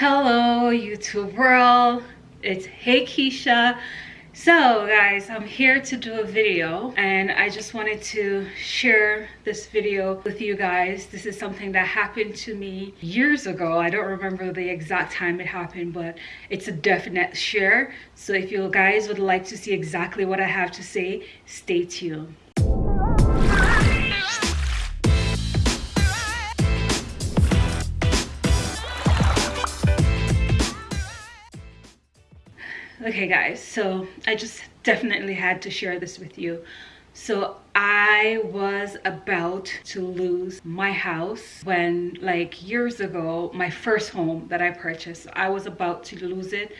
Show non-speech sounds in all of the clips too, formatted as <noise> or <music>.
Hello YouTube world, it's Hey Keisha. So guys, I'm here to do a video and I just wanted to share this video with you guys. This is something that happened to me years ago. I don't remember the exact time it happened, but it's a definite share. So if you guys would like to see exactly what I have to say, stay tuned. Okay guys so i just definitely had to share this with you so i was about to lose my house when like years ago my first home that i purchased i was about to lose it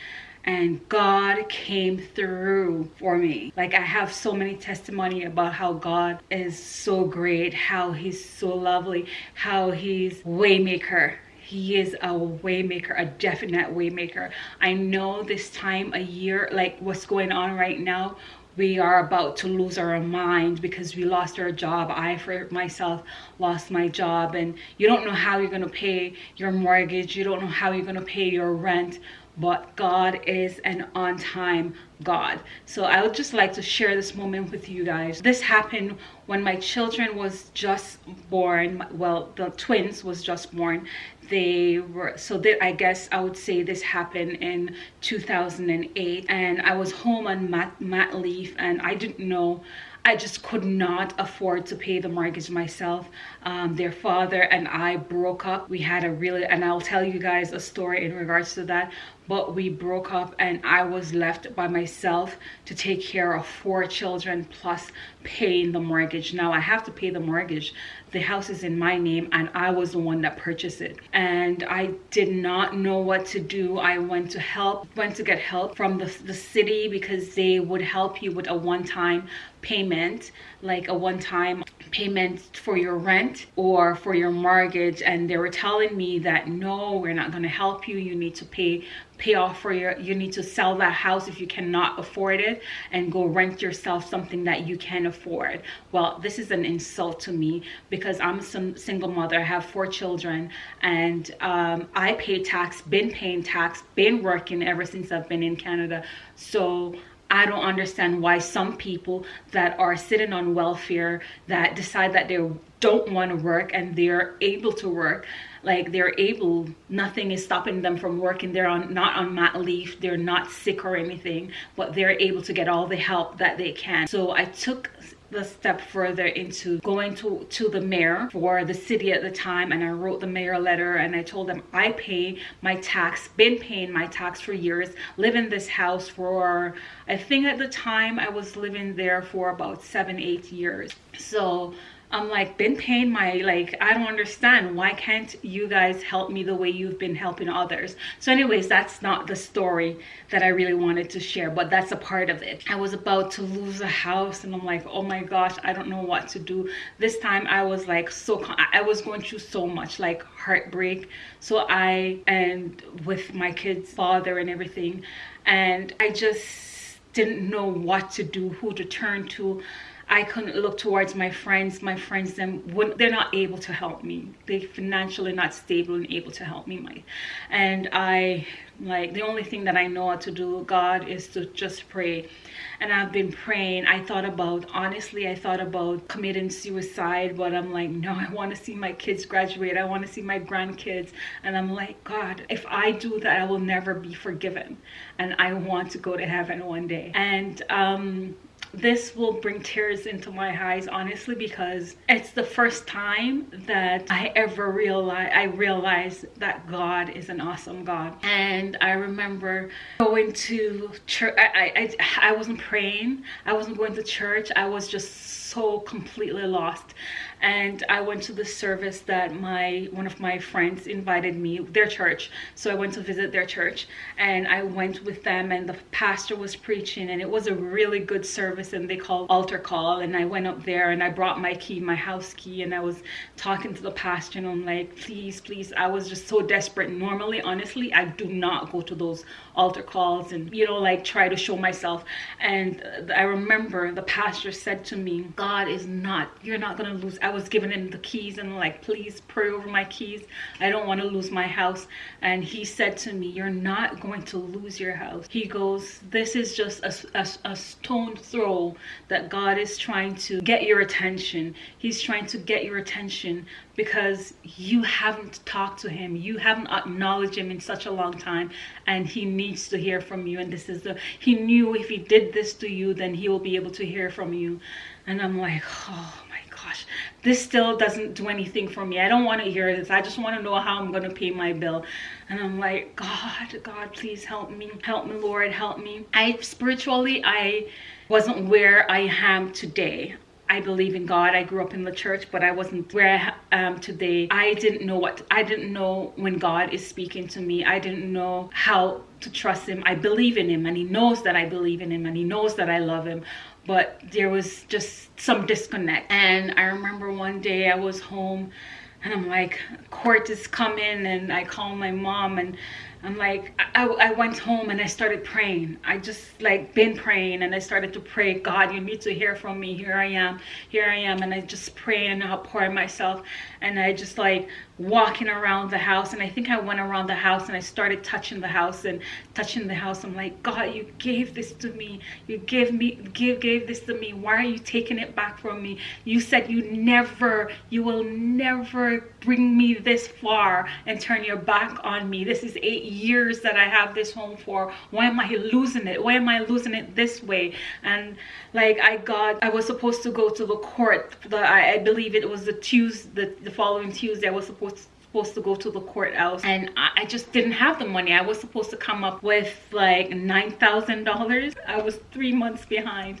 and God came through for me. Like I have so many testimony about how God is so great, how he's so lovely, how he's waymaker he is a waymaker a definite waymaker. I know this time a year like what's going on right now we are about to lose our mind because we lost our job. I for myself lost my job and you don't know how you're going to pay your mortgage. You don't know how you're going to pay your rent but God is an on-time God. So I would just like to share this moment with you guys. This happened when my children was just born. Well, the twins was just born. They were, so that I guess I would say this happened in 2008 and I was home on mat, mat leave and I didn't know I just could not afford to pay the mortgage myself. Um, their father and I broke up. We had a really, and I'll tell you guys a story in regards to that, but we broke up and I was left by myself to take care of four children plus paying the mortgage. Now I have to pay the mortgage. The house is in my name and I was the one that purchased it. And I did not know what to do. I went to help, went to get help from the, the city because they would help you with a one-time payment, like a one-time payment for your rent or for your mortgage and they were telling me that no we're not going to help you you need to pay pay off for your you need to sell that house if you cannot afford it and go rent yourself something that you can afford. Well this is an insult to me because i'm a single mother i have four children and um, i pay tax been paying tax been working ever since i've been in canada. So I don't understand why some people that are sitting on welfare that decide that they don't want to work and they're able to work like they're able nothing is stopping them from working they're on not on mat leave they're not sick or anything but they're able to get all the help that they can. So i took the step further into going to to the mayor for the city at the time and i wrote the mayor letter and i told them i pay my tax been paying my tax for years live in this house for i think at the time i was living there for about seven eight years. So I'm like, been paying my, like, I don't understand. Why can't you guys help me the way you've been helping others? So anyways, that's not the story that I really wanted to share, but that's a part of it. I was about to lose a house and I'm like, oh my gosh, I don't know what to do. This time I was like, so, I was going through so much like heartbreak. So I, and with my kid's father and everything, and I just didn't know what to do, who to turn to. I couldn't look towards my friends. My friends, them they're not able to help me. They financially not stable and able to help me. My, and I like the only thing that I know how to do, God, is to just pray. And I've been praying. I thought about honestly, I thought about committing suicide, but I'm like, no, I want to see my kids graduate. I want to see my grandkids, and I'm like, God, if I do that, I will never be forgiven, and I want to go to heaven one day. And um this will bring tears into my eyes honestly because it's the first time that I ever realized I realized that God is an awesome God and I remember going to church I, I, I wasn't praying. I wasn't going to church. I was just so completely lost and I went to the service that my one of my friends invited me their church. So I went to visit their church and I went with them and the pastor was preaching and it was a really good service and they called altar call and I went up there and I brought my key my house key and I was talking to the pastor and I'm like please please I was just so desperate. Normally honestly I do not go to those altar calls and you know like try to show myself. And uh, I remember the pastor said to me God is not you're not gonna lose I was giving him the keys and like please pray over my keys. I don't want to lose my house. And he said to me you're not going to lose your house. He goes this is just a, a, a stone throw that god is trying to get your attention. He's trying to get your attention because you haven't talked to him. You haven't acknowledged him in such a long time. And he needs to hear from you. And this is the he knew if he did this to you then he will be able to hear from you. And i'm like oh my gosh this still doesn't do anything for me i don't want to hear this i just want to know how i'm going to pay my bill and i'm like god god please help me help me lord help me i spiritually i wasn't where i am today I believe in God. I grew up in the church, but I wasn't where I am today. I didn't know what, I didn't know when God is speaking to me. I didn't know how to trust him. I believe in him and he knows that I believe in him and he knows that I love him. But there was just some disconnect. And I remember one day I was home and I'm like, court is coming and I call my mom and I'm like, I, I went home and I started praying. I just like been praying and I started to pray, God, you need to hear from me. Here I am, here I am. And I just pray and outpour myself. And I just like walking around the house and I think I went around the house and I started touching the house and touching the house I'm like God you gave this to me you gave me give gave this to me why are you taking it back from me you said you never you will never bring me this far and turn your back on me. This is eight years that I have this home for. Why am I losing it? Why am I losing it this way? And like I got I was supposed to go to the court the I, I believe it was the Tuesday the, the following Tuesday I was supposed supposed to go to the courthouse. And I, I, just didn't have the money. I was supposed to come up with like nine thousand dollars. I was three months behind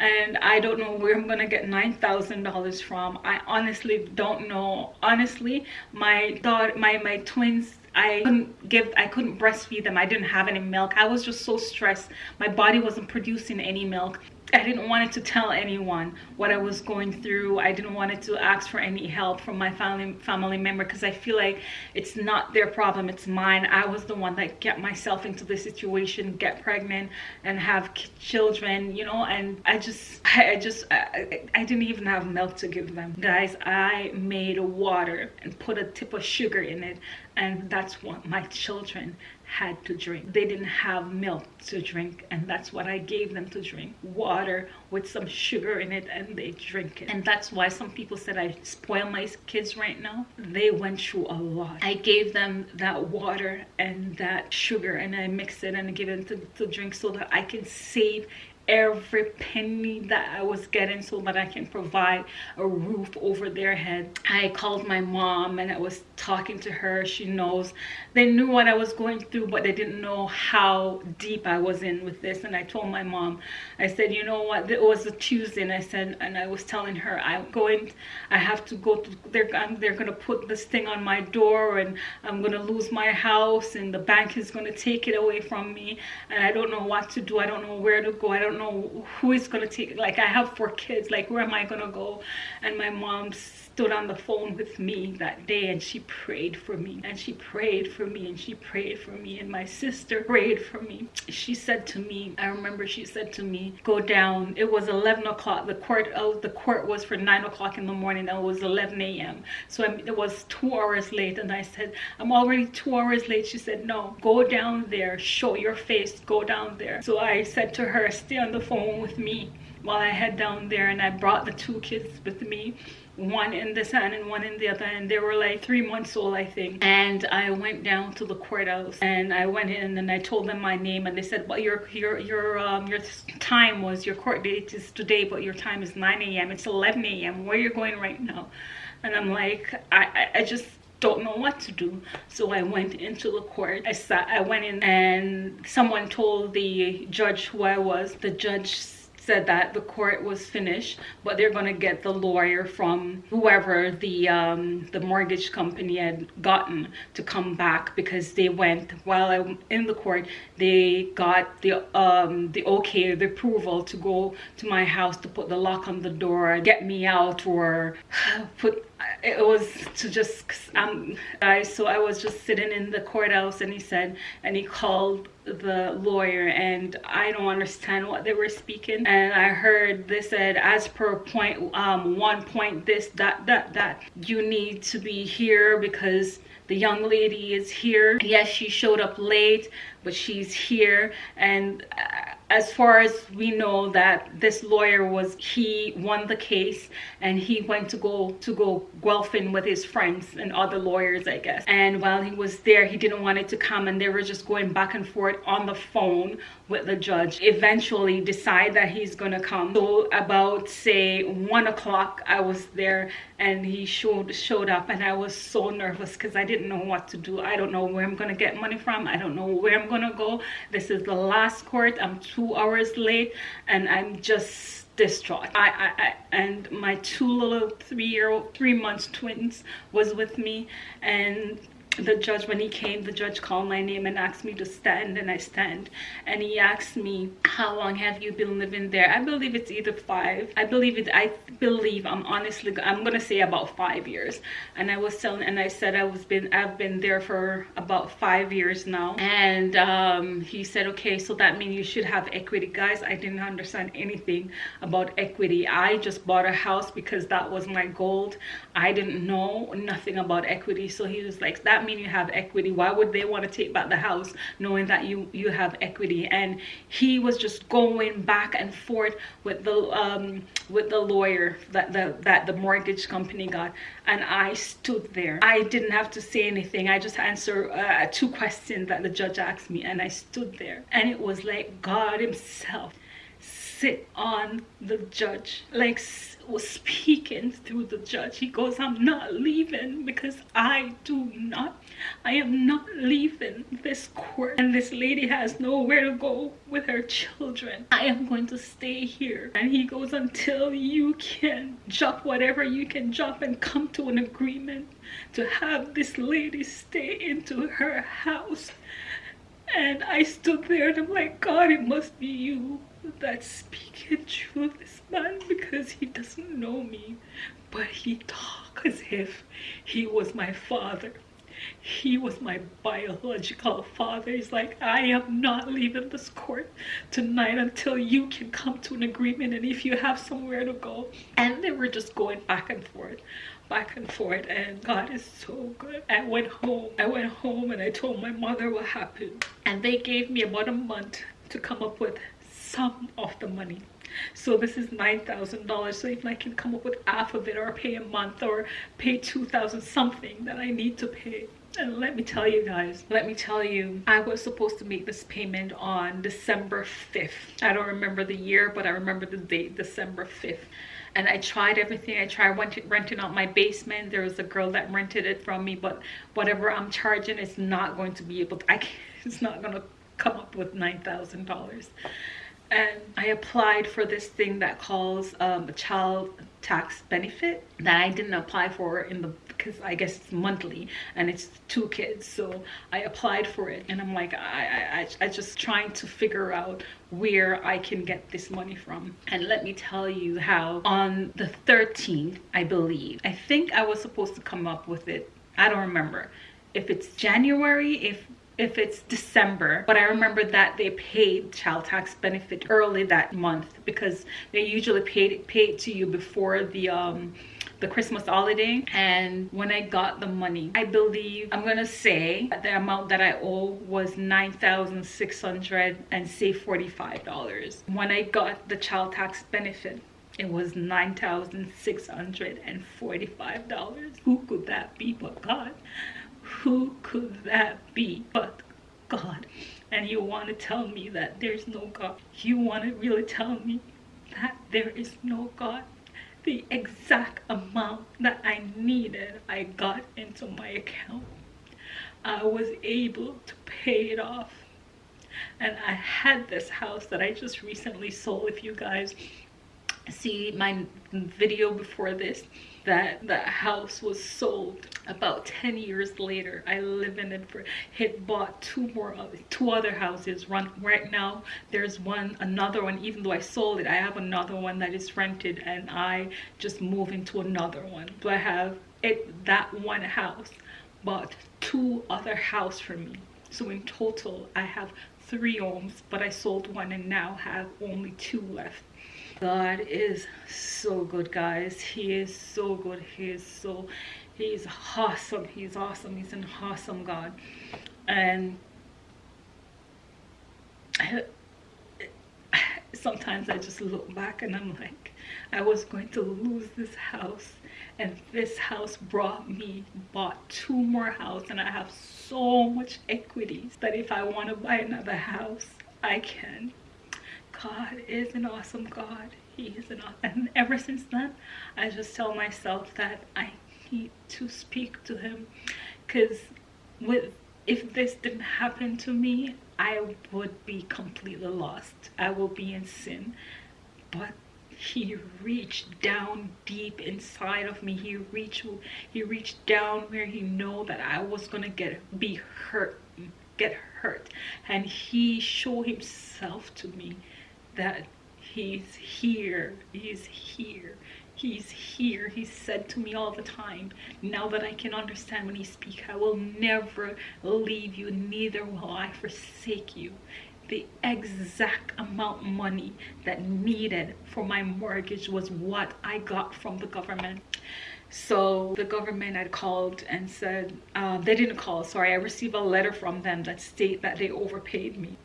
and i don't know where i'm gonna get nine thousand dollars from i honestly don't know honestly my daughter my my twins I couldn't give, I couldn't breastfeed them. I didn't have any milk. I was just so stressed. My body wasn't producing any milk. I didn't want it to tell anyone what I was going through. I didn't want it to ask for any help from my family family member because I feel like it's not their problem, it's mine. I was the one that get myself into the situation, get pregnant and have children, you know, and I just, I, I just, I, I didn't even have milk to give them. Guys, I made water and put a tip of sugar in it and that's what my children had to drink. They didn't have milk to drink and that's what I gave them to drink. Water with some sugar in it and they drink it. And that's why some people said I spoil my kids right now. They went through a lot. I gave them that water and that sugar and I mixed it and I gave them to, to drink so that I can save every penny that I was getting so that I can provide a roof over their head. I called my mom and I was talking to her. She knows. They knew what I was going through, but they didn't know how deep I was in with this. And I told my mom, I said, you know what, it was a Tuesday and I said, and I was telling her, I'm going, I have to go to, they're, they're going to put this thing on my door and I'm going to lose my house and the bank is going to take it away from me. And I don't know what to do. I don't know where to go. I don't know who is gonna take like i have four kids like where am i gonna go? And my mom's stood on the phone with me that day and she prayed for me and she prayed for me and she prayed for me and my sister prayed for me. She said to me i remember she said to me go down. It was 11 o'clock. The court oh the court was for 9 o'clock in the morning and it was 11 a.m so I, it was two hours late and i said i'm already two hours late. She said no go down there. Show your face. Go down there. So i said to her stay on the phone with me while i head down there. And i brought the two kids with me one in this hand and one in the other and they were like three months old i think. And i went down to the courthouse and i went in and i told them my name and they said well your your your um your time was your court date is today but your time is 9 a.m it's 11 a.m where you're going right now? And i'm like i i, I just don't know what to do. So i went into the court i sat i went in and someone told the judge who i was the judge said that the court was finished, but they're going to get the lawyer from whoever the um, the mortgage company had gotten to come back because they went while I'm in the court. They got the um, the okay, the approval to go to my house to put the lock on the door, get me out, or <sighs> put it was to just um I so I was just sitting in the courthouse and he said and he called the lawyer and I don't understand what they were speaking. And I heard they said as per point um one point this that that that you need to be here because the young lady is here. Yes she showed up late but she's here. And uh, as far as we know that this lawyer was he won the case and he went to go to go golfing with his friends and other lawyers i guess. And while he was there he didn't want it to come and they were just going back and forth on the phone with the judge. Eventually decide that he's gonna come. So about say one o'clock i was there and he showed showed up and i was so nervous because i didn't know what to do. I don't know where i'm gonna get money from. I don't know where i'm gonna go. This is the last court. I'm two hours late and i'm just distraught. I, I, I and my two little three-year-old three months twins was with me and the judge when he came the judge called my name and asked me to stand and i stand. And he asked me how long have you been living there? I believe it's either five. I believe it i believe i'm honestly i'm gonna say about five years. And i was telling and i said i was been i've been there for about five years now. And um, he said okay so that means you should have equity. Guys i didn't understand anything about equity. I just bought a house because that was my goal. I didn't know nothing about equity. So he was like that mean you have equity? Why would they want to take back the house knowing that you you have equity? And he was just going back and forth with the um with the lawyer that the that the mortgage company got and i stood there. I didn't have to say anything. I just answered uh, two questions that the judge asked me and i stood there. And it was like god himself sit on the judge like was speaking through the judge. He goes i'm not leaving because i do not i am not leaving this court. And this lady has nowhere to go with her children. I am going to stay here. And he goes until you can drop whatever you can drop and come to an agreement to have this lady stay into her house. And i stood there and i'm like god it must be you that's speaking through this man because he doesn't know me but he talks as if he was my father. He was my biological father. He's like i am not leaving this court tonight until you can come to an agreement and if you have somewhere to go. And they were just going back and forth back and forth and god is so good. I went home. I went home and i told my mother what happened. And they gave me about a month to come up with some of the money. So this is nine thousand dollars. So if i can come up with half of it or pay a month or pay two thousand something that i need to pay. And let me tell you guys let me tell you i was supposed to make this payment on december 5th i don't remember the year but i remember the date december 5th and I tried everything. I tried renting out my basement. There was a girl that rented it from me, but whatever I'm charging it's not going to be able to, I can't, <laughs> it's not going to come up with $9,000 and I applied for this thing that calls um, a child tax benefit that I didn't apply for in the because I guess it's monthly and it's two kids. So I applied for it and I'm like I, I, I just trying to figure out where I can get this money from. And let me tell you how. On the 13th I believe I think I was supposed to come up with it. I don't remember. If it's January if if it's December. But I remember that they paid child tax benefit early that month because they usually paid it paid to you before the um the Christmas holiday. And when I got the money I believe I'm gonna say that the amount that I owe was 9,600 and say $45 when I got the child tax benefit it was $9,645 who could that be but God who could that be but God? And you want to tell me that there's no God. You want to really tell me that there is no God. The exact amount that I needed, I got into my account. I was able to pay it off. And I had this house that I just recently sold. If you guys see my video before this, that the house was sold about 10 years later. I live in it for had bought two more uh, two other houses. Run right now there's one another one. Even though i sold it i have another one that is rented and i just move into another one. So i have it that one house bought two other house for me? So in total i have three homes but i sold one and now have only two left God is so good, guys. He is so good. He is so, he's awesome. He's awesome. He's an awesome God. And <sighs> sometimes I just look back and I'm like, I was going to lose this house and this house brought me bought two more houses and I have so much equities that if I want to buy another house I can God is an awesome God. He is an awesome, and ever since then, I just tell myself that I need to speak to him because with if this didn't happen to me, I would be completely lost. I will be in sin. But he reached down deep inside of me. He reached he reached down where he know that I was gonna get be hurt, get hurt. And he showed himself to me that he's here he's here he's here. He said to me all the time now that i can understand when he speaks i will never leave you neither will i forsake you. The exact amount of money that needed for my mortgage was what i got from the government. So the government had called and said uh, they didn't call sorry i received a letter from them that state that they overpaid me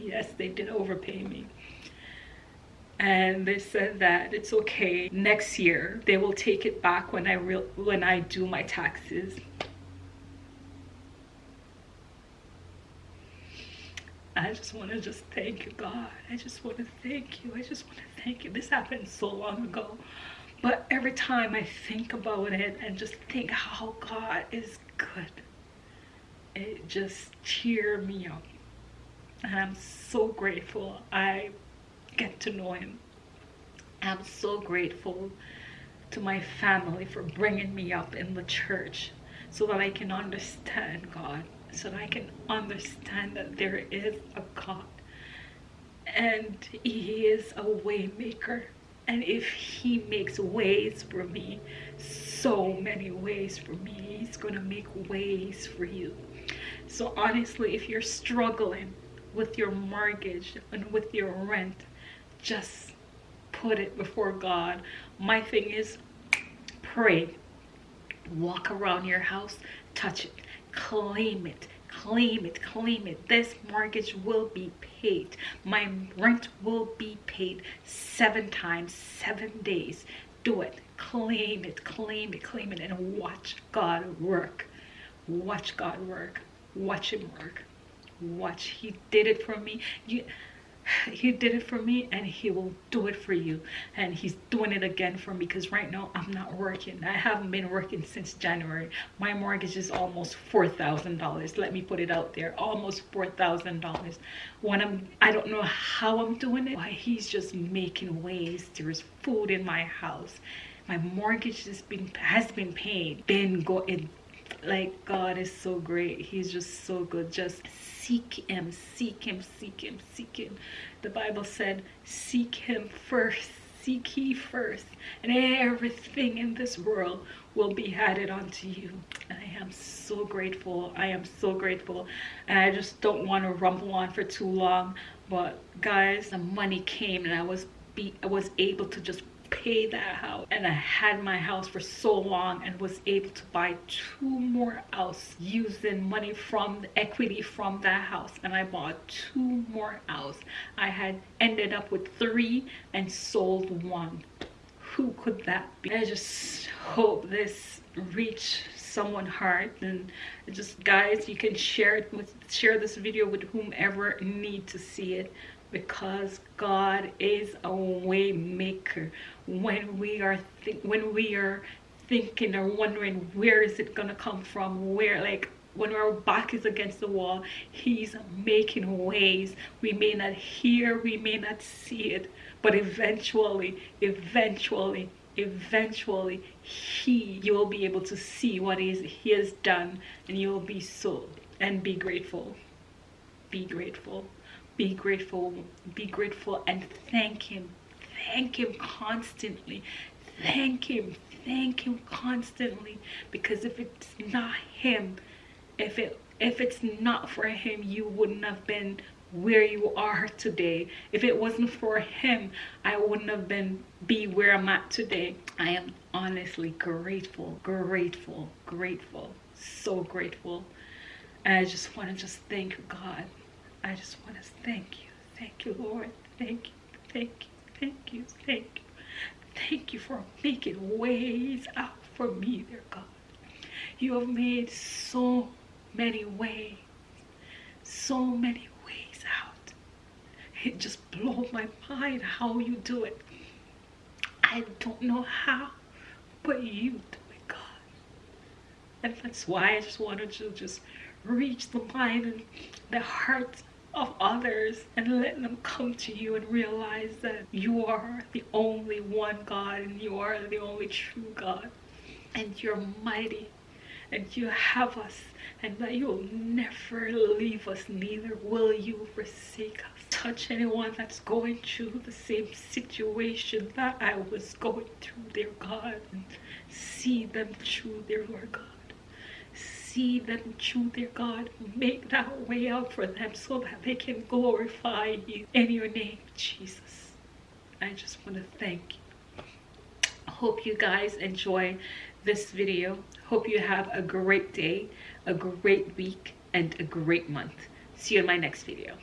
yes they did overpay me and they said that it's okay next year they will take it back when i when i do my taxes I just want to just thank you, God. I just want to thank you. I just want to thank you. This happened so long ago. But every time I think about it and just think how God is good, it just cheer me up and I'm so grateful I get to know him. I'm so grateful to my family for bringing me up in the church so that I can understand God, so that I can understand that there is a God. And he is a way maker and if he makes ways for me so many ways for me he's gonna make ways for you. So honestly if you're struggling with your mortgage and with your rent just put it before god. My thing is pray. Walk around your house touch it claim it claim it claim it. This mortgage will be paid. My rent will be paid seven times seven days. Do it. Claim it claim it claim it and watch god work. Watch god work. Watch him work watch he did it for me. You he did it for me and he will do it for you. And he's doing it again for me because right now i'm not working. I haven't been working since january. My mortgage is almost four thousand dollars. Let me put it out there. Almost four thousand dollars. When i'm i don't know how i'm doing it. Why he's just making ways. There's food in my house. My mortgage has been has been paid. Been going like god is so great. He's just so good. Just seek him seek him seek him seek him. The bible said seek him first seek ye first and everything in this world will be added unto you. And i am so grateful i am so grateful. And i just don't want to rumble on for too long but guys the money came and i was be i was able to just pay that house and I had my house for so long and was able to buy two more houses using money from the equity from that house and I bought two more houses. I had ended up with three and sold one. Who could that be? I just hope this reach someone heart and just guys you can share it with share this video with whomever need to see it because God is a way maker when we are when we are thinking or wondering where is it gonna come from where like when our back is against the wall he's making ways. We may not hear we may not see it but eventually eventually eventually he you will be able to see what is he has done and you will be so and be grateful. Be grateful. Be grateful. Be grateful and thank him thank him constantly. Thank him thank him constantly. Because if it's not him if it if it's not for him you wouldn't have been where you are today. If it wasn't for him i wouldn't have been be where i'm at today. I am honestly grateful grateful grateful so grateful. And i just want to just thank god. I just want to thank you. Thank you lord. Thank you thank you thank you thank you thank you for making ways out for me dear god you have made so many ways so many ways out. it just blows my mind how you do it. I don't know how, but you do it, God. And that's why I just wanted to just reach the mind and the hearts of others and let them come to you and realize that you are the only one God and you are the only true God and you're mighty and you have us and that you will never leave us neither will you forsake us touch anyone that's going through the same situation that I was going through, dear God. And see them through, dear Lord God. See them through, dear God. Make that way out for them so that they can glorify you in your name, Jesus. I just want to thank you. I hope you guys enjoy this video. Hope you have a great day, a great week, and a great month. See you in my next video.